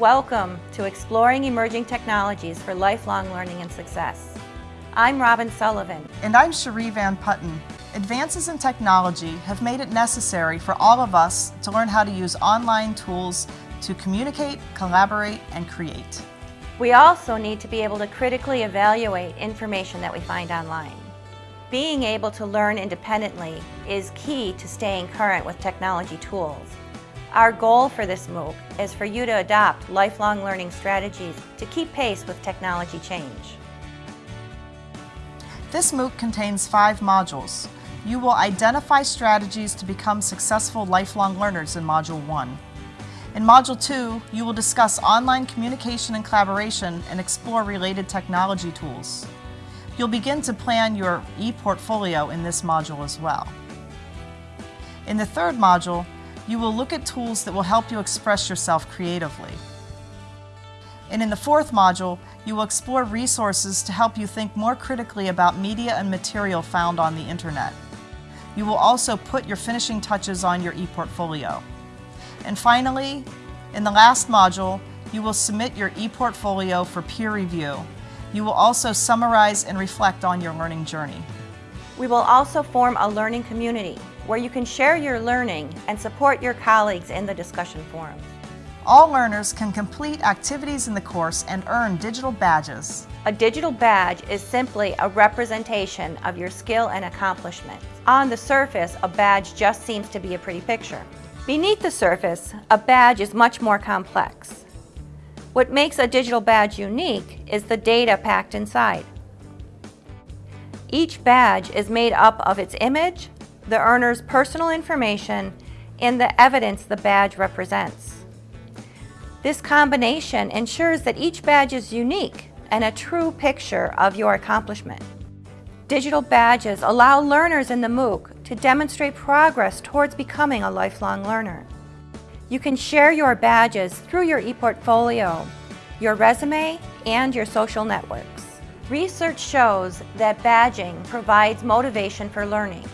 Welcome to Exploring Emerging Technologies for Lifelong Learning and Success. I'm Robin Sullivan. And I'm Cherie Van Putten. Advances in technology have made it necessary for all of us to learn how to use online tools to communicate, collaborate, and create. We also need to be able to critically evaluate information that we find online. Being able to learn independently is key to staying current with technology tools. Our goal for this MOOC is for you to adopt lifelong learning strategies to keep pace with technology change. This MOOC contains five modules. You will identify strategies to become successful lifelong learners in Module 1. In Module 2, you will discuss online communication and collaboration and explore related technology tools. You'll begin to plan your e-portfolio in this module as well. In the third module, you will look at tools that will help you express yourself creatively. And in the fourth module, you will explore resources to help you think more critically about media and material found on the internet. You will also put your finishing touches on your e-portfolio. And finally, in the last module, you will submit your e-portfolio for peer review. You will also summarize and reflect on your learning journey. We will also form a learning community where you can share your learning and support your colleagues in the discussion forum. All learners can complete activities in the course and earn digital badges. A digital badge is simply a representation of your skill and accomplishment. On the surface, a badge just seems to be a pretty picture. Beneath the surface, a badge is much more complex. What makes a digital badge unique is the data packed inside. Each badge is made up of its image, the earner's personal information, and the evidence the badge represents. This combination ensures that each badge is unique and a true picture of your accomplishment. Digital badges allow learners in the MOOC to demonstrate progress towards becoming a lifelong learner. You can share your badges through your ePortfolio, your resume, and your social networks. Research shows that badging provides motivation for learning.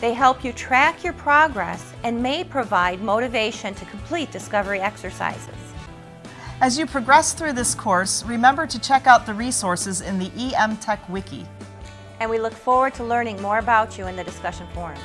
They help you track your progress and may provide motivation to complete discovery exercises. As you progress through this course, remember to check out the resources in the EM Tech Wiki and we look forward to learning more about you in the discussion forums.